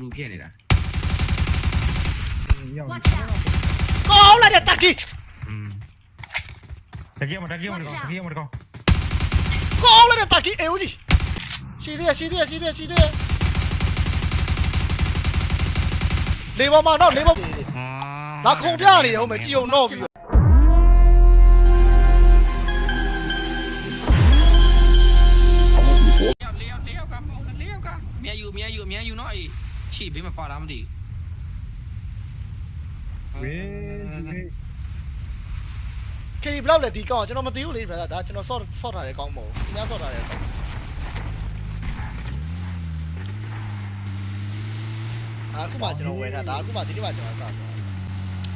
လူဖြစ်နေတာရောက်နေကောင်းလာတဲ့တက်ကြီးတကယ်မတကယ်မတကယ်မတကယ်ကောင်းလာတဲ့တက်ကြီးအေးဦးကြီးရှိသေးရရှိသေးရရှိသေးရရှိသေးရလေပေါ်မှာတော့လေပေါ်လာခုံပြနေတယ်ဟုတ်မယ်ကြည်ုံတော့ပြီး ရှိဘေးမှာပါလားမသိဘူးဝေးခေဘလောက်လဲဒီကောင်ကျွန်တော်မသိဘူးလေဗျာဒါကျွန်တော်ဆော့ဆော့ထားတယ်ကောင်းမဟုတ်သူများဆော့ထားတယ်ဆော့အခုမှကျွန်တော်ဝယ်ထားဒါအခုမှဒီနေ့မှကျွန်တော်စဆော့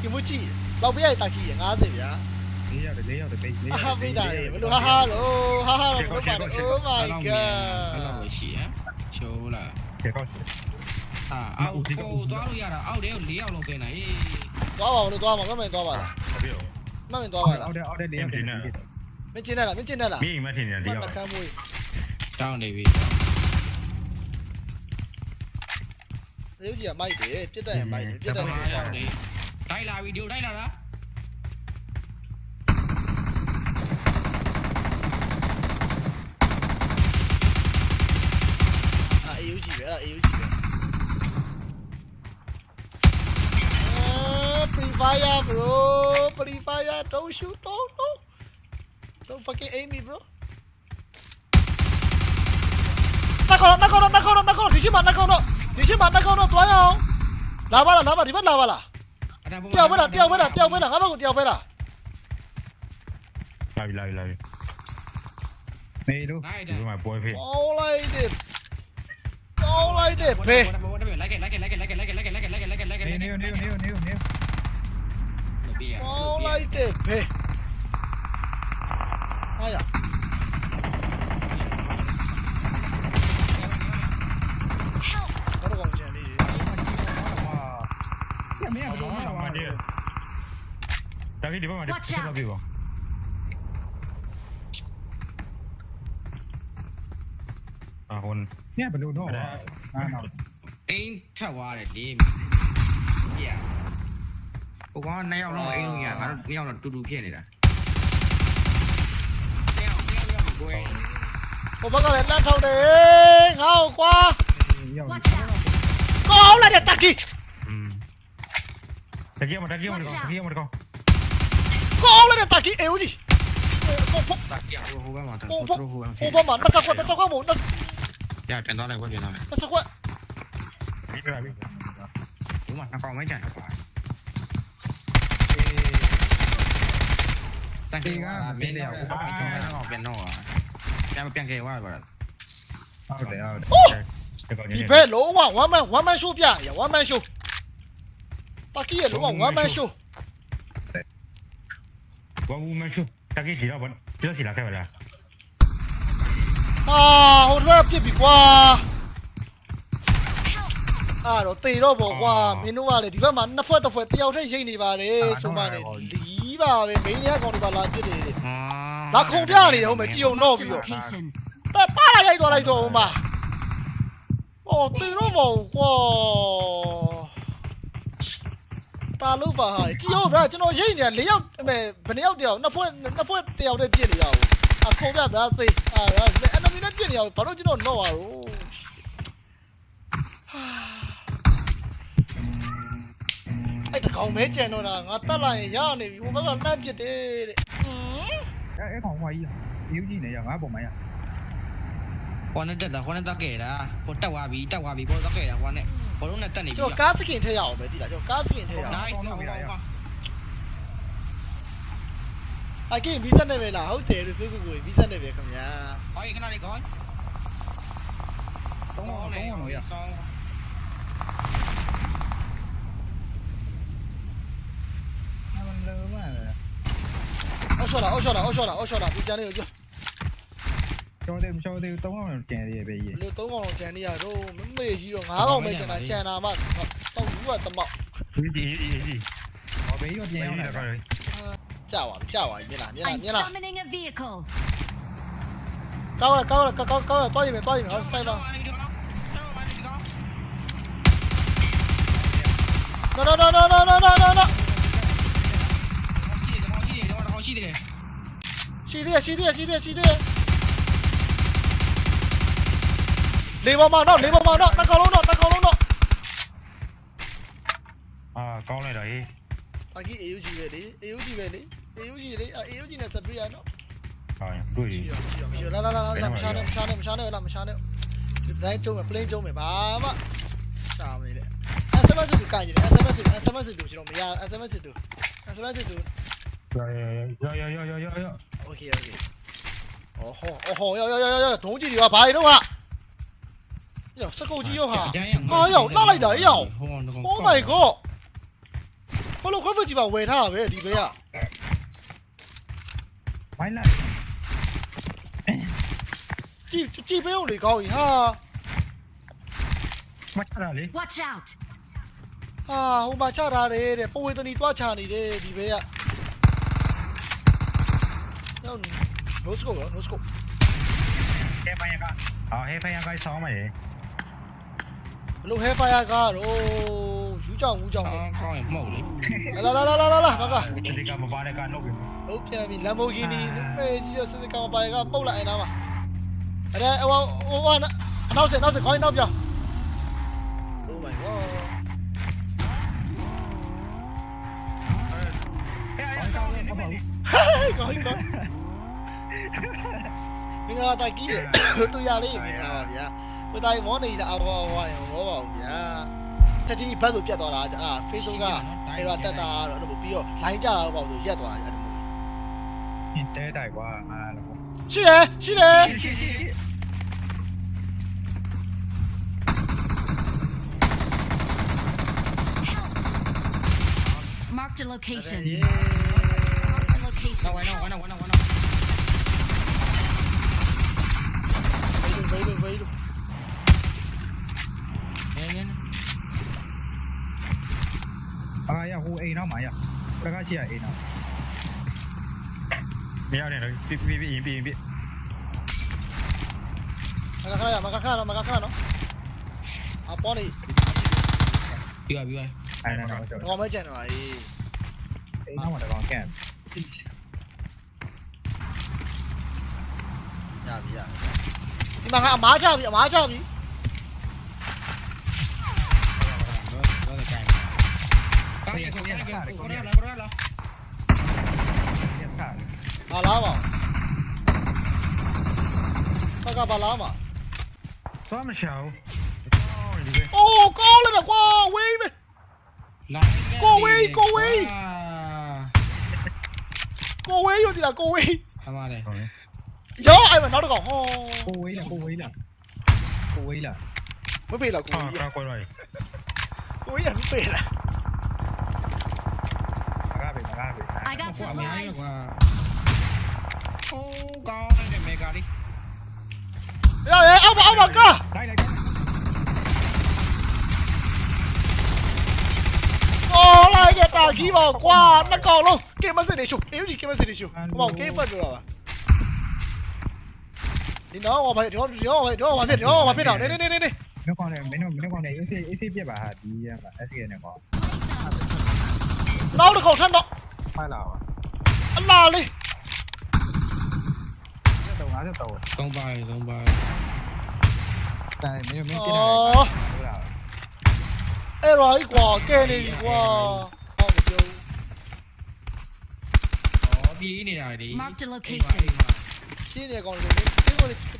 ကင်မူချီလောက်ပြရတာကြီး50ဗျာလေးရတယ်လေးရတယ်ပိတ်လေးရတယ်ဟာမိတာလေဘလို့ဟာဟာလို့ဟာဟာလို့ဘလို့ပါ Oh my god အဲ့လိုရှိရရှိုးလားခေကောက်ရှိ အာအောက်ကိုသွားလို့ရတာအောက်တဲကို၄ယောက်လုံးပင်လာဟေးသွားပါဦးလို့သွားပါမမင်းသွားပါလားဟုတ်ပြီမမင်းသွားပါလားအောက်တဲ့အောက်တဲ့လေးရောက်တယ်မင်းကျင်းတယ်လားမင်းကျင်းတယ်လားမင်းမထင်နေလေးမရောက်နှကမ်းမွေးတောင်းနေပြီရုပ်ကြီးကမိုက်တယ်ပြစ်တက်ရင်မိုက်တယ်ပြစ်တက်ရင်၅ယောက်နေတိုက်လာဗီဒီယိုတိုက်လာတာ fire, bro. Pretty fire. Don't shoot. Don't, don't. Don't fucking aim me, bro. Nó con, nó con, nó con, nó con. Thì chứ mà nó con nó. Thì chứ mà nó con nó tối không? Lá ba là lá ba thì bắt lá ba là. Tiêu với là, tiêu với là, tiêu với là, ngáp con tiêu với là. Lại lại lại. Này đâu. Rồi mà bôi phê. Olay dit. Olay dit phê. Lấy cái, lấy cái, lấy cái, lấy cái, lấy cái, lấy cái, lấy cái, lấy cái, lấy cái, lấy cái, lấy cái. Nêu nêu nêu nêu nêu. ။မောင်းလိုက်တဲ့ဘဲ။ဟာရ။ Dagi di bawah, di bawah, di bawah. Ah, kon. Ni apa dulu? Ah, no. Ain tawar dia. Yeah. ဟွန်ညဘလို့တော့အာနော်အိမ်ထက်သွားတယ်လေပြရဟိုကောင်နှစ်ယောက်လုံးအိမ်လုံးရငါတို့နှစ်ယောက်တော့တူတူဖြစ်နေတာနှစ်ယောက်နှစ်ယောက်ကိုယ်ဟိုဘက်ကလည်းလက်ထောက်တယ်ငါ့ကိုကွာရောက် Watch out! ကောင်းလိုက်တဲ့တက်ကြီးอืมတကယ်မတကယ်မတကယ်တကယ်မတကယ်ကောင်းလိုက်တဲ့တက်ကြီးအေဦးကြီးဟိုဘက်တက်ရဟိုဘက်မှာတော့ဟိုဟိုဘက်ဟိုဘက်ဟိုဘက်မှာတက်ကွက်တက်ကွက်မို့တက်ရပြန်သွားလိုက်ကွပြန်သွားလိုက်တက်ကွက်ဒီကပြီဒီမှာနှစ်ကောင်မဲကြံတော့ ပါတန်ကေကမင်းလည်းဟိုဘက်ကျောင်းတော့ပြန်တော့ပြန်ပြန်ကေဝါပါလားဟုတ်တယ်ဟုတ်တယ်ဒီဘက်လုံးဝ one man one man show ပြရ one man show တက်ကြီးရဲ့လုံးဝ one man show ဘာဘူးမရှိတကယ်ကြီးတော့ဘာပြောစီလာခဲ့ပါလားအာဟိုတော့ပြစ်ပြီကွာအာတော့တေတော့ပေါ့ကွာမင်းတို့ကလေဒီဘက်မှာနှစ်ဖွဲ့တစ်ဖွဲ့တယောက်တည်းရိတ်နေပါတယ်ဆိုမှလည်းလီး ပါပဲမင်းရဲ့ကောင်တွေပါလာပြစ်တယ်အာလာခုံပြနေတယ်ဟုတ်မယ်ကြည်ုံတော့ Marked ပြီး a တော့ location. တက်ပါလာရိုက်သွားလိုက်တော့ဟိုမှာဟောတေတော့မဟုတ်ကွာတာလို့ပါဟာကြည်ုံဗျာကျွန်တော်ရိတ်နေတာ၄ယောက်အမေဘယ်နှယောက်တယောက်နှစ်ဖွဲ့နှစ်ဖွဲ့တယောက်တည်းပြစ်နေရအောင်အခုံပြဗျာသေအာဗျာ enemy နဲ့ပြစ်နေရအောင်ဘာလို့ကျွန်တော်တော့ရတော့ အဲ့တကောင်မဲကြံတော့တာငါတက်လာရင်ရနေပြီဟိုဘက်ကလှမ်းပြစ်တယ်တဲ့အဲအဲကောင်ဟွာကြီးယူကြီးနေရငါပုံမရဟိုနဲ့တက်တာဟိုနဲ့တက်ခဲ့တာဟိုတက်သွားပြီတက်သွားပြီဘောတက်ခဲ့တာဟိုနဲ့ဘောလုံးနဲ့တက်နေပြီကျွန်တော်ကားစကင်ထည့်ရအောင်ပဲတိလားကျွန်တော်ကားစကင်ထည့်ရအောင်နိုင်တော့ပါအကေမီးစက်နေပဲလားဟုတ်တယ်လို့ပြောကိုမီးစက်နေပဲခင်ဗျာဟိုခဏလေးကောင်းတော့တော့တော့ရ 셔라 어셔라 어셔라 어셔라 비자네 여기 저대 저대 똥을 쟤네 베이 너 똥을 쟤네야 너 매매 지요 나가 매 쟤나 쟤나 막 똥구가 땀마 이지 이지 어 베이요 쟤네 짜와 짜와 얘나 얘나 얘나 cao là cao là cao cao là to gì mày to gì mày sai vào no no no no no no no no ရှိတယ်ရှိတယ်ရှိသေးတယ်ရှိသေးတယ်ရှိသေးတယ်ရှိသေးတယ်လေပေါ်မှာတော့လေပေါ်မှာတော့နှစ်ကောင်လုံးတော့နှစ်ကောင်လုံးတော့အာကောင်းလိုက်တာဟေးဘာကြီး AUG ပဲလေ AUG ပဲလေ AUG လေအာ AUG နဲ့စပရီယာနော်ဟာတွေ့ရှိပြီရောရှိရောရှိရောလာလာလာလာမရှာနဲ့မရှာနဲ့မရှာနဲ့လာမရှာနဲ့ဒီတိုင်းကျုံးမယ် plane ကျုံးမယ်ဘာမှရှာမနေနဲ့ SMS ကိုကင်နေတယ် SMS SMS ကိုကျွန်တော်မရ SMS ကို SMS 야야야야야야야 오케이 여기 어허 어허 야야야야야 동진이가 바이 이놈아 야 석고지 요하 아야 나라이다 야 오마이갓 홀로 걸버지마 왜다 왜 리베야 마이나 ကြည့်ကြည့်ပေးဦးလေကောင်းကြီးဟာမချတာလေ Watch out ဟာဟိုမှာချတာလေတဲ့ပဝေသနီတွားချနေတယ်ဒီဘဲက ನೋಡ್ಸ್ಕೋ ನೋಡ್ಸ್ಕೋ हे पाएगा हां हे पाएगा 100 mà vậy lúc hết phải à cả rồi chú chồng chú chồng. Con mổ đi la la la la la la bà cả đi cả mà bà đây cả nộp nộp nhà mình làm bao nhiêu đi lúc này đi chơi đi cả mà bà cả bao lại nào mà ở đây ô ô ô à, nó sẽ nó sẽ có nó chưa oh my god Hãy subscribe cho kênh ကောင်းကောင်းမင်္ဂလာတာကြီးတယ်တူရလေးမင်္ဂလာပါဗျာဟိုတိုင်းမောနေတာအဝဝဝရောပါဗျာတက်ကြီးဘတ်ဆိုပြတ်သွားတာအဲ့ဒါ Facebook ကအဲ့တော့တက်တာတော့အဲ့လိုပြီးတော့ line ကြတာပေါ့ဆိုရက်သွားတယ်အဲ့လိုင်တဲတိုက်กว่าอ่าရှိတယ်ရှိတယ်มาร์ก the location. Yeah. No, I know, I know, I know, I know. Veio, veio, veio. Nhanh, nhanh. À, ya, hu, ei, nó mày ya. Cái cái gì vậy, nó. Mèo này, bị bị bị bị bị. Mày khá là, mày khá là, mày khá là. À, Bonnie. Đi rồi, đi rồi. Ai nè, nó. Nó mới chạy rồi. Ei, nó. 야비야 이만 하 맞아 비 맞아 비 아 라마 사가 봐 라마 썸 샤오 오 꼬르다 와 웨이베 cô ấy cô ấy cô ấy rồi thì là cô ấy Yo, ai mà nói được không? Cô ấy là cô ấy là cô ấy là mới bị là ờ, cô ấy. À, quay rồi. Cô ấy à, mới bị là. ra về ra về à, I got supplies. oh god này để mega đi. Rồi, ông ông ông cơ. Đây đây. Lại cái tà ghi vào qua nó còn luôn. Cái mà gì để chụp, yếu gì cái mà gì để chụp. Bỏ cái phần rồi à? 你挠我吧，你挠你挠我吧，你挠我吧，别你挠我吧，别挠，来来来来来。没光的，没弄没光的，有些有些别吧，第一吧，还是有点光。挠的口上挠。快挠啊！啊哪里？这抖啊这抖。东北东北。但没有没有进来。哦。哎，来一挂，给你一挂。đi này đi. Mark the location. Đi này còn được, đi còn được.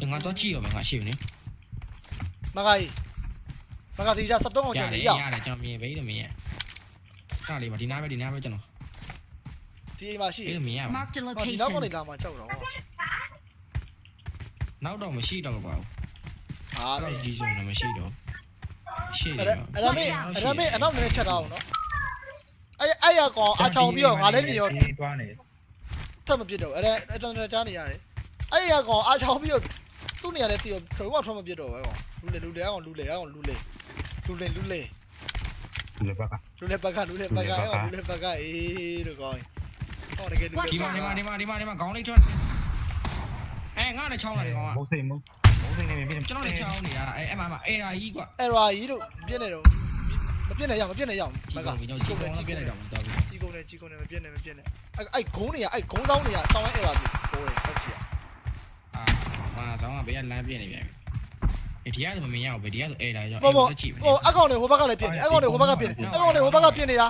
င်တယ်ပုတ်ချင်မကပစ်မှုတ်လိုက်လေဟောမင်းကပါလဲမဟုတ်ပါဘူးအဲ့ညောင်ဟောက်ထဲမှာပဲဇုံကြီးကကြည့်တော့ဇုံကြီးကကျွန်တော်ထဲမှာပဲပါရဒီဘက်ကြည့်ဦးမယ်ဟိုး nice nice nice ဇုံသားဇုံသားဘူးကဒီတစ်ခါပဲငါတော့ကြည့်ရမှာငါရှိနေမကကြီးမကတီးကြ73အောင်ရကျန်တနေယ်ရရတယ်ကျွန်တော်မြင်ပဲတယ်မြင်ရခါလေးပါဒီနားပဲဒီနားပဲကျွန်တော်ဒီအိမ်မှာရှိပဲမြင်ရပါ Marked a ဒီနောက်ကနေ location. လာမှကြောက်တော့နောက်တော့မရှိတော့ပါဘူးဟာအဲ့တော့ကြီးစုံတော့မရှိတော့ရှေ့အဲ့ဒါအဲ့ဒါမေးအဲ့ဒါမေးအနောက်နည်းနည်းချက်ထားအောင်နော်အဲ့အဲ့ရကောင်အချောင်ပြီးတော့ငါလည်းမြင်ရောတွားနေထပ်မပြစ်တော့အဲ့ဒါအဲ့တော်တော်ကြားနေရတယ်အဲ့ရကောင်အချောင်ပြီးတော့ သူ့နေရာလည်းတီးတော့ဘယ်တော့ထွက်မပြစ်တော့ပဲကောင်လူလေလူလေကောင်လူလေကောင်လူလေလူလေလူလေလေဘက်ကလူလေဘက်ကလူလေဘက်ကအဲ့ကောင်လူလေဘက်ကအေးတို့ကောင်ဟောတကယ်လူလေဒီမှာဒီမှာဒီမှာဒီမှာဒီမှာခေါင်းလေးထွက်အဲငါလည်းချောင်းလာတယ်ကောင်ကမုတ်စိမ့်မုတ်မုတ်စိမ့်နေပြီကျွန်တော်လည်းချောင်းနေရအဲအဲ့မှာအဲ့ဒါကြီးကွာအဲ့ရာကြီးတို့ပြစ်နေတော့မပြစ်နေရမပြစ်နေရမကဒီကောင်ကြီးကောင်ပြလိုက်တော့မှာတော်ပြီကြီးကုန်နေကြီးကုန်နေမပြစ်နေမပြစ်နေအဲ့အဲ့ဂုံးနေရအဲ့ဂုံးဆောင်နေရတောင်းအဲ့ရာပြီဟိုးတယ်ဟုတ်ကြည့်အာ မာတော့ကဘေးကလမ်းပြနေပြန်ပြီဒီကတော့မမြင်ရဘူးဒီကတော့အဲ့ဒါကြောင့် ဘောဘော ကြည့်မယ် ဟိုအကောင်တွေဟိုဘက်ကလည်းပြစ်နေအကောင်တွေဟိုဘက်ကပြစ်နေအကောင်တွေဟိုဘက်ကပြစ်နေတာ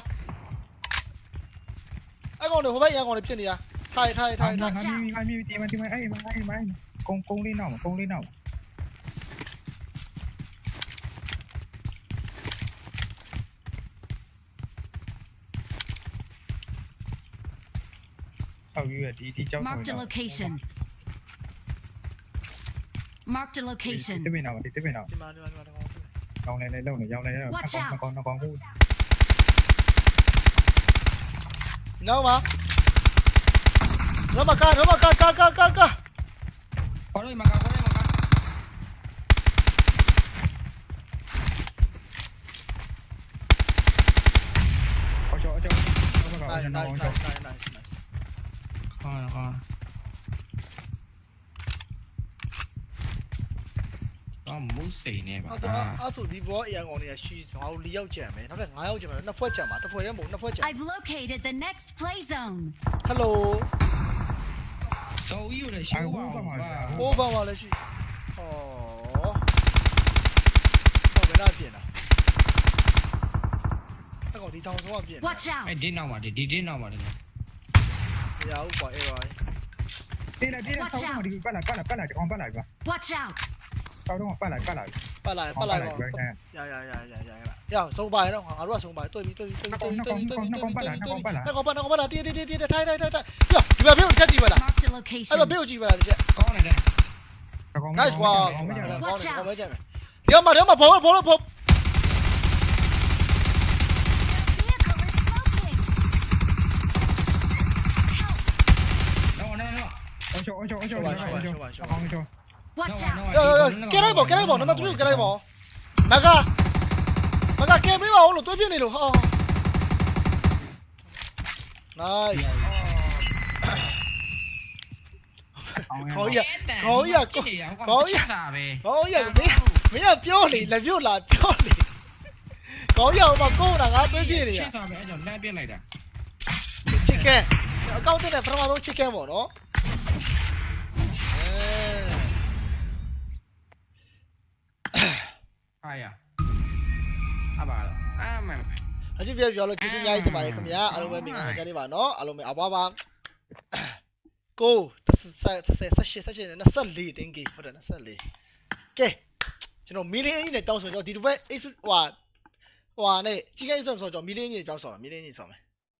အကောင်တွေဟိုဘက်ရန်ကောင်တွေပြစ်နေတာထိုင်ထိုင်ထိုင်ထိုင် ငါမီငါမီဒီမဒီမအဲ့မအဲ့မကုန်းကုန်းလေးနောက်ကုန်းလေးနောက်ဟုတ်ပြီဒီဒီကြောက် Marked a location. Marked a location. Tiếp bên nào, tiếp nào. Dòng này, đâu này, đâu này, dòng này. Nó có, nó có, nó có. Nó mà. Nó mà ca, nó mà ca, ca, ca, ca, ca. Có đây mà ca, có đây mà ca. Có chỗ, có chỗ. Nice, nice, nice, nice, nice. Có, có. တ်စိန်နေပါအဲ့ဒါအဲ့ဆိုဒီဘောအရန်ကောင်တွေကရှီငါတို့၄ယောက်ကြံမယ်နောက်ထပ်၅ယောက်ကြံမယ်နှစ်ဖွဲ့ကြံပါတစ်ဖွဲ့တည်းမဟုတ်နှစ်ဖွဲ့ကြံ I've located the next play zone. ဟယ်လိုဆိုယူရရှိပါဦးပါဟိုးဘာမှလည်းရှိဟောဟောဘယ်လာပြင်တာအဲ့ကောင်ဒီတောင်ဆုံးကပြင် Watch အဲ့ out. ဒီနောက်မှာဒီဒီနောက်မှာဒီမရဘူးကွာအဲ့ရောတေးလာတေးလာဆောင်းမဒီပတ်လာပတ်လာပတ်လာကောင်းပတ်လာကွာ Watch out. sao đúng không? Phát lại phát lại. Phát lại phát lại rồi. dạ dạ dạ dạ dạ dạ. Xong bài đâu? À đúng là xong bài. Tôi bị tôi tôi tôi tôi tôi tôi tôi tôi tôi nó có bắt nó có bắt là đi đi đi đi thay thay thay thay. Dạ chị bà biểu chết chị bà là ai bà biểu chị bà là chị có này đây nice quá. có dạ, này. có mấy chết nếu mà nếu mà bố bố bố Ôi trời ôi trời ôi trời ôi trời ôi trời ôi trời Watch out. Yo, yo, yo. Get out, get out. Number 3, get out. Maga. Maga, get me out. တွေ့ပြနေလို့ဟာ Nice. ခေါင်းရခေါင်းရခေါင်းရတာပဲခေါင်းရမင်းမင်းကပြောနေလက်ပြုတ်လာပြောနေခေါင်းရမှာကိုယ်ကငါတွေးပြနေရချက်သွားမယ်အဲ့ကြောင့်လမ်းပြစ်လိုက်တာချစ်ကဲအကောင့်တက်တဲ့ပထမဆုံးချစ်ကဲပေါ့နော် ရအပါလားအာမန်အကြည့်ပြပြောလို့ကျေးဇူးအများကြီးတင်ပါတယ်ခင်ဗျာအားလုံးပဲမင်္ဂလာကြပါနော်အားလုံးပဲအဘွားပါကိုဆက်ဆက်ဆက်ဆက်ဆက်နဲ့24တင်းကြီးဟုတ်တယ်24ကဲကျွန်တော်မီလီအင်းကြီးနဲ့တောင်းဆိုတော့ဒီတစ်ပတ်အိတ်ဟွာဟွာနဲ့ကြီးကိန်းဆိုဆိုတော့မီလီအင်းကြီးတောင်းဆိုမှာမီလီအင်းကြီးဆိုမှာ